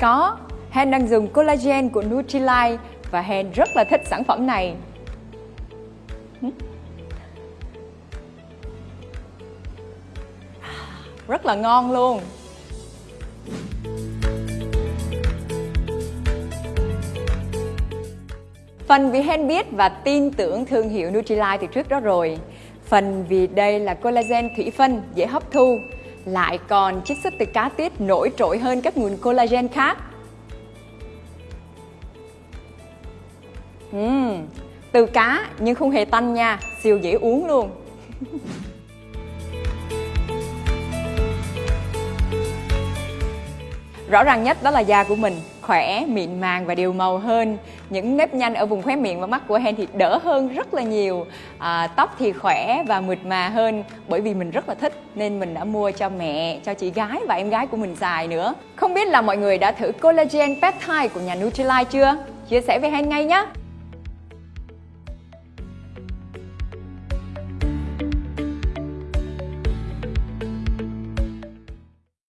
Có, Hen đang dùng collagen của Nutrilite và Hen rất là thích sản phẩm này. Hm? Rất là ngon luôn. Phần vì Hen biết và tin tưởng thương hiệu Nutrilite từ trước đó rồi. Phần vì đây là collagen thủy phân dễ hấp thu, lại còn chiết xuất từ cá tiết nổi trội hơn các nguồn collagen khác. Uhm, từ cá nhưng không hề tanh nha, siêu dễ uống luôn. Rõ ràng nhất đó là da của mình khỏe, mịn màng và đều màu hơn. Những nếp nhăn ở vùng khóe miệng và mắt của Hen thì đỡ hơn rất là nhiều. À, Tóc thì khỏe và mượt mà hơn Bởi vì mình rất là thích nên mình đã mua cho mẹ, cho chị gái và em gái của mình xài nữa. Không biết là mọi người đã thử collagen peptide của nhà Nutrilite chưa? Chia sẻ với Hen ngay nhé